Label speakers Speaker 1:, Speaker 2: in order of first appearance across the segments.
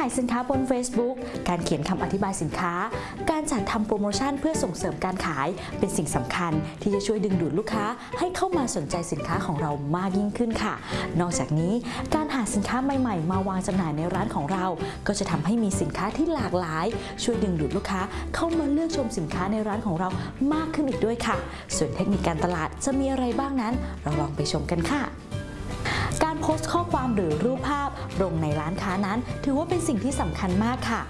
Speaker 1: ขายสินค้าบน Facebook การเขียนคำอธิบายสินค้า การจัดทำโปรโมชั่นเพื่อส่งเสริมการขาย เป็นสิ่งสำคัญที่จะช่วยดึงดูดลูกค้า ให้เข้ามาสนใจสินค้าของเรามากยิ่งขึ้นค่ะ นอกจากนี้การหาสินค้าใหม่ๆ มาวางจำหน่ายในร้านของเรา ก็จะทำให้มีสินค้าที่หลากหลาย ช่วยดึงดูดลูกค้า เข้ามาเลือกชมสินค้าในร้านของเรามากขึ้นอีกด้วยค่ะ ส่วนเทคนิคการตลาดจะมีอะไรบ้างนั้น เราลองไปชมกันค่ะ โพสต์ข้อความหรือรูปภาพลงในร้านค้านั้น ถือว่าเป็นสิ่งที่สำคัญมากค่ะ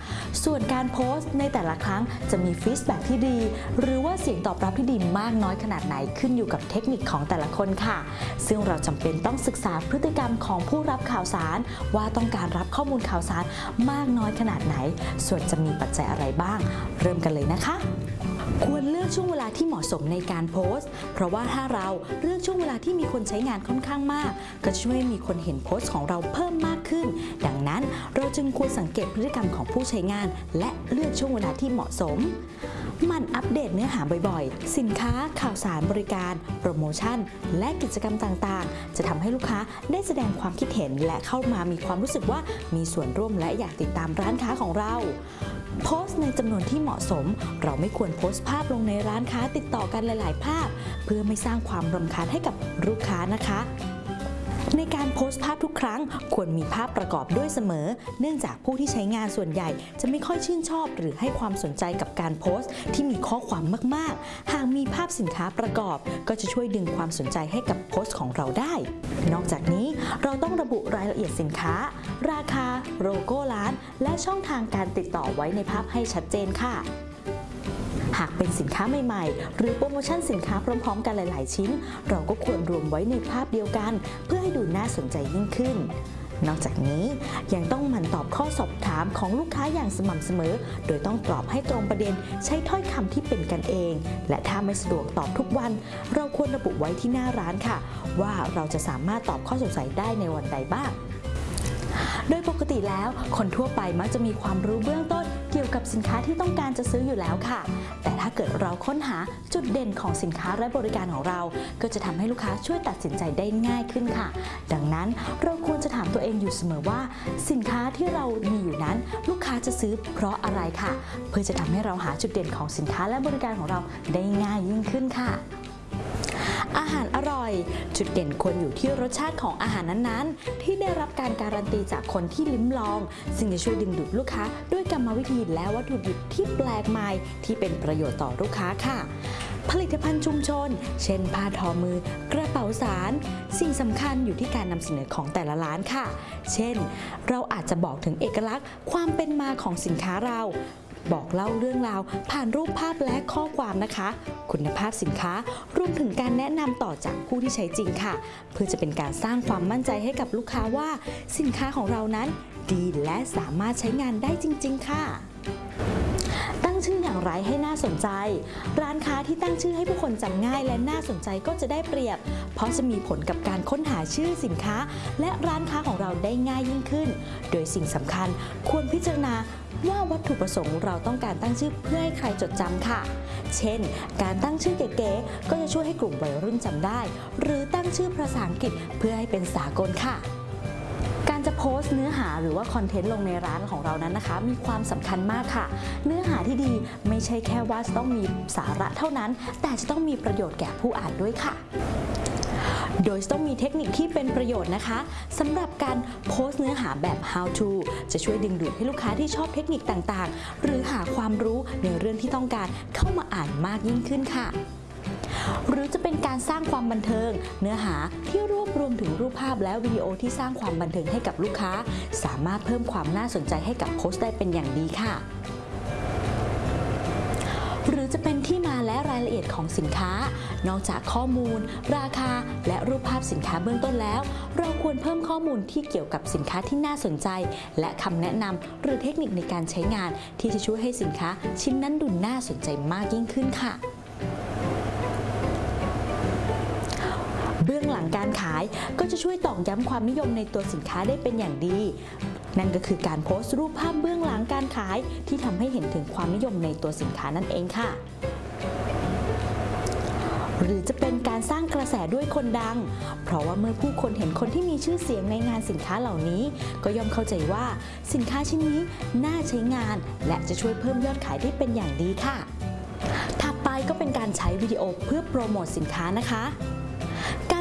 Speaker 1: ส่วนการโพสต์ในแต่ละครั้งจะมีฟีดแบ็ที่ดี หรือว่าเสียงตอบรับที่ดีมากน้อยขนาดไหนขึ้นอยู่กับเทคนิคของแต่ละคนค่ะ ซึ่งเราจำเป็นต้องศึกษาพฤติกรรมของผู้รับข่าวสาร ว่าต้องการรับข้อมูลข่าวสารมากน้อยขนาดไหน ส่วนจะมีปัจจัยอะไรบ้าง เริ่มกันเลยนะคะ ควรเลือกช่วงเวลาที่เหมาะสมในการโพสต์ เพราะว่าถ้าเราเลือกช่วงเวลาที่มีคนใช้งานค่อนข้างมาก ก็จะช่วยให้มีคนเห็นโพสต์ของเราเพิ่มมากขึ้น ดังนั้นเราจึงควรสังเกตพฤติกรรมของผู้ใช้งาน และเลือกช่วงเวลาที่เหมาะสมมันอัปเดตเนื้อหาบ่อยๆ สินค้า ข่าวสารบริการ โปรโมชั่น และกิจกรรมต่างๆ จะทำให้ลูกค้าได้แสดงความคิดเห็นและเข้ามามีความรู้สึกว่ามีส่วนร่วมและอยากติดตามร้านค้าของเรา โพสต์ในจำนวนที่เหมาะสม เราไม่ควรโพสต์ภาพลงในร้านค้าติดต่อกันหลาย ๆ ภาพ เพื่อไม่สร้างความรำคาญให้กับลูกค้านะคะ ในการโพสต์ภาพทุกครั้ง ควรมีภาพประกอบด้วยเสมอ เนื่องจากผู้ที่ใช้งานส่วนใหญ่ จะไม่ค่อยชื่นชอบหรือให้ความสนใจกับการโพสต์ ที่มีข้อความมาก ๆ หากมีภาพสินค้าประกอบ ก็จะช่วยดึงความสนใจให้กับโพสต์ของเราได้ นอกจากนี้เราต้องระบุรายละเอียดสินค้า ราคา โลโก้ร้าน และช่องทางการติดต่อไว้ในภาพให้ชัดเจนค่ะ หากเป็นสินค้าใหม่ๆ หรือโปรโมชั่นสินค้าพร้อมๆ กันหลาย ๆ ชิ้น เราก็ควรรวมไว้ในภาพเดียวกัน เพื่อให้ดูน่าสนใจยิ่งขึ้นนอกจากนี้ยังต้องหมั่นตอบข้อสอบถามของลูกค้าอย่างสม่ำเสมอ โดยต้องตอบให้ตรงประเด็นใช้ถ้อยคำที่เป็นกันเอง และถ้าไม่สะดวกตอบทุกวัน เราควรระบุไว้ที่หน้าร้านค่ะ ว่าเราจะสามารถตอบข้อสงสัยได้ในวันใดบ้าง โดยปกติแล้วคนทั่วไปมักจะมีความรู้เบื้องต้น ยวกับสินค้าที่ต้องการจะซื้ออยู่แล้วค่ะ แต่ถ้าเกิดเราค้นหาจุดเด่นของสินค้าและบริการของเรา ก็จะทำให้ลูกค้าช่วยตัดสินใจได้ง่ายขึ้นค่ะ ดังนั้นเราควรจะถามตัวเองอยู่เสมอว่า สินค้าที่เรามีอยู่นั้น ลูกค้าจะซื้อเพราะอะไรค่ะ เพื่อจะทำให้เราหาจุดเด่นของสินค้าและบริการของเราได้ง่ายยิ่งขึ้นค่ะ อาหารอร่อย จุดเด่นควรอยู่ที่รสชาติของอาหารนั้นๆ ที่ได้รับการการันตีจากคนที่ลิ้มลอง ซึ่งจะช่วยดึงดูดลูกค้า ด้วยกรรมวิธีและวัตถุดิบที่แปลกใหม่ที่เป็นประโยชน์ต่อลูกค้าค่ะผลิตภัณฑ์ชุมชน เช่น ผ้าทอมือ กระเป๋าสาร สิ่งสำคัญอยู่ที่การนำเสนอของแต่ละร้านค่ะ เช่น เราอาจจะบอกถึงเอกลักษณ์ ความเป็นมาของสินค้าเรา บอกเล่าเรื่องราว ผ่านรูปภาพและข้อความนะคะ คุณภาพสินค้ารวมถึงการแนะนำต่อจากผู้ที่ใช้จริงค่ะ เพื่อจะเป็นการสร้างความมั่นใจให้กับลูกค้าว่า สินค้าของเรานั้น ดีและสามารถใช้งานได้จริง ๆ ค่ะ งชื่ออย่างไรให้น่าสนใจ ร้านค้าที่ตั้งชื่อให้ผู้คนจำง่ายและน่าสนใจก็จะได้เปรียบ เพราะจะมีผลกับการค้นหาชื่อสินค้า และร้านค้าของเราได้ง่ายยิ่งขึ้น โดยสิ่งสำคัญควรพิจารณาว่าวัตถุประสงค์เราต้องการตั้งชื่อเพื่อให้ใครจดจำค่ะ เช่น การตั้งชื่อเก๋ๆก็จะช่วยให้กลุ่มวัยรุ่นจำได้ หรือตั้งชื่อภาษาอังกฤษเพื่อให้เป็นสากลค่ะ จะโพสต์เนื้อหาหรือว่าคอนเทนต์ลงในร้านของเรานั้นนะคะ มีความสำคัญมากค่ะ เนื้อหาที่ดีไม่ใช่แค่ว่าจะต้องมีสาระเท่านั้น แต่จะต้องมีประโยชน์แก่ผู้อ่านด้วยค่ะโดยต้องมีเทคนิคที่เป็นประโยชน์นะคะสำหรับการโพสต์เนื้อหาแบบ how to จะช่วยดึงดูดให้ลูกค้าที่ชอบเทคนิคต่างๆ หรือหาความรู้ในเรื่องที่ต้องการเข้ามาอ่านมากยิ่งขึ้นค่ะ หรือจะเป็นการสร้างความบันเทิง เนื้อหาที่รวบรวมถึงรูปภาพและวิดีโอที่สร้างความบันเทิงให้กับลูกค้า สามารถเพิ่มความน่าสนใจให้กับโพสต์ได้เป็นอย่างดีค่ะ หรือจะเป็นที่มาและรายละเอียดของสินค้า นอกจากข้อมูล ราคา และรูปภาพสินค้าเบื้องต้นแล้ว เราควรเพิ่มข้อมูลที่เกี่ยวกับสินค้าที่น่าสนใจ และคำแนะนำหรือเทคนิคในการใช้งาน ที่จะช่วยให้สินค้าชิ้นนั้นดูน่าสนใจมากยิ่งขึ้นค่ะ การขายก็จะช่วยตอกย้ำความนิยมในตัวสินค้าได้เป็นอย่างดี นั่นก็คือการโพสต์รูปภาพเบื้องหลังการขาย ที่ทำให้เห็นถึงความนิยมในตัวสินค้านั่นเองค่ะหรือจะเป็นการสร้างกระแสด้วยคนดัง เพราะว่าเมื่อผู้คนเห็นคนที่มีชื่อเสียงในงานสินค้าเหล่านี้ ก็ย่อมเข้าใจว่าสินค้าชิ้นนี้น่าใช้งาน และจะช่วยเพิ่มยอดขายได้เป็นอย่างดีค่ะ ถัดไปก็เป็นการใช้วิดีโอเพื่อโปรโมทสินค้านะคะ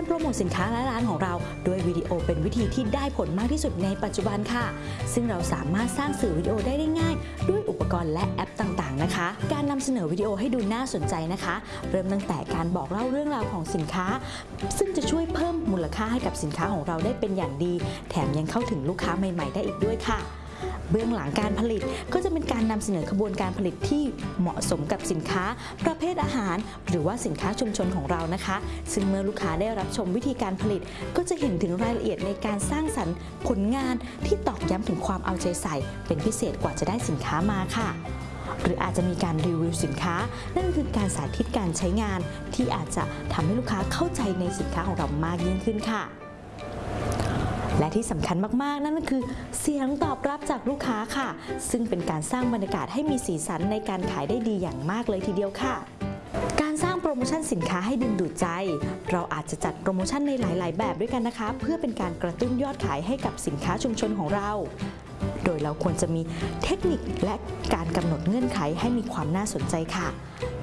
Speaker 1: โปรโมทสินค้าและร้านของเรา ด้วยวิดีโอเป็นวิธีที่ได้ผลมากที่สุดในปัจจุบันค่ะ ซึ่งเราสามารถสร้างสื่อวิดีโอได้ได้ง่าย ด้วยอุปกรณ์และแอปต่างๆนะคะ การนำเสนอวิดีโอให้ดูน่าสนใจนะคะ เริ่มตั้งแต่การบอกเล่าเรื่องราวของสินค้า ซึ่งจะช่วยเพิ่มมูลค่าให้กับสินค้าของเราได้เป็นอย่างดี แถมยังเข้าถึงลูกค้าใหม่ ๆ ได้อีกด้วยค่ะ เบื้องหลังการผลิตก็จะเป็นการนำเสนอขบวนการผลิตที่เหมาะสมกับสินค้า ประเภทอาหาร หรือว่าสินค้าชุมชนของเรานะคะ ซึ่งเมื่อลูกค้าได้รับชมวิธีการผลิต ก็จะเห็นถึงรายละเอียดในการสร้างสรรค์ผลงานที่ตอกย้ำถึงความเอาใจใส่ เป็นพิเศษกว่าจะได้สินค้ามาค่ะหรืออาจจะมีการรีวิวสินค้า นั่นคือการสาธิตการใช้งานที่อาจจะทำให้ลูกค้าเข้าใจในสินค้าของเรามากยิ่งขึ้นค่ะ และที่สำคัญมากๆ นั่นก็คือเสียงตอบรับจากลูกค้าค่ะ ซึ่งเป็นการสร้างบรรยากาศให้มีสีสันในการขายได้ดีอย่างมากเลยทีเดียวค่ะการสร้างโปรโมชั่นสินค้าให้ดึงดูดใจ เราอาจจะจัดโปรโมชั่นในหลาย ๆ แบบด้วยกันนะคะ เพื่อเป็นการกระตุ้นยอดขายให้กับสินค้าชุมชนของเรา โดยเราควรจะมีเทคนิคและการกำหนดเงื่อนไขให้มีความน่าสนใจค่ะ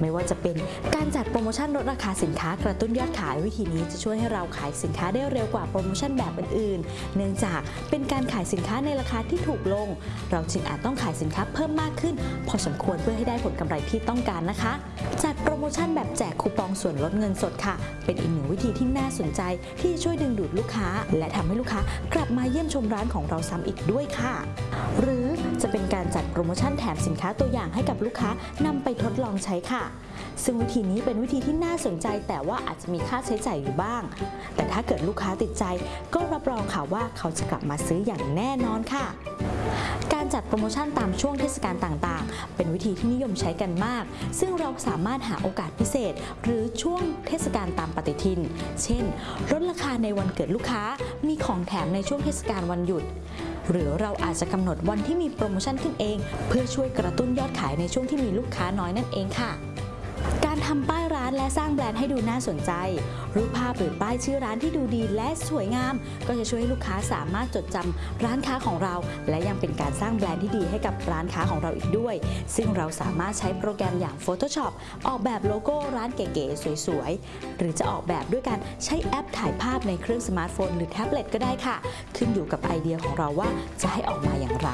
Speaker 1: ไม่ว่าจะเป็นการจัดโปรโมชั่นลดราคาสินค้ากระตุ้นยอดขายวิธีนี้จะช่วยให้เราขายสินค้าได้เร็วกว่าโปรโมชั่นแบบอื่นๆ เนื่องจากเป็นการขายสินค้าในราคาที่ถูกลง เราจึงอาจต้องขายสินค้าเพิ่มมากขึ้น พอสมควรเพื่อให้ได้ผลกำไรที่ต้องการนะคะ โปรโมชั่นแบบแจกคูปองส่วนลดเงินสดค่ะ เป็นอีกหนึ่งวิธีที่น่าสนใจที่ช่วยดึงดูดลูกค้า และทำให้ลูกค้ากลับมาเยี่ยมชมร้านของเราซ้ำอีกด้วยค่ะ หรือจะเป็นการจัดโปรโมชั่นแถมสินค้าตัวอย่างให้กับลูกค้านำไปทดลองใช้ค่ะ ซึ่งวิธีนี้เป็นวิธีที่น่าสนใจ แต่ว่าอาจจะมีค่าใช้จ่ายอยู่บ้าง แต่ถ้าเกิดลูกค้าติดใจ ก็รับรองค่ะว่าเขาจะกลับมาซื้ออย่างแน่นอนค่ะการจัดโปรโมชั่นตามช่วงเทศกาลต่างๆ เป็นวิธีที่นิยมใช้กันมาก ซึ่งเราสามารถหาโอกาสพิเศษ หรือช่วงเทศกาลตามปฏิทิน เช่น ลดราคาในวันเกิดลูกค้า มีของแถมในช่วงเทศกาลวันหยุด หรือเราอาจจะกำหนดวันที่มีโปรโมชั่นขึ้นเอง เพื่อช่วยกระตุ้นยอดขายในช่วงที่มีลูกค้าน้อยนั่นเองค่ะ การทำป้ายานและสร้างแบรนด์ให้ดูน่าสนใจ รูปภาพหรือป้ายชื่อร้านที่ดูดีและสวยงาม ก็จะช่วยให้ลูกค้าสามารถจดจำร้านค้าของเรา และยังเป็นการสร้างแบรนด์ที่ดีให้กับร้านค้าของเราอีกด้วย ซึ่งเราสามารถใช้โปรแกรมอย่าง Photoshop ออกแบบโลโก้ร้านเก๋ๆสวยๆ หรือจะออกแบบด้วยการใช้แอปถ่ายภาพในเครื่องสมาร์ทโฟน หรือแท็บเล็ตก็ได้ค่ะ ขึ้นอยู่กับไอเดียของเราว่าจะให้ออกมาอย่างไร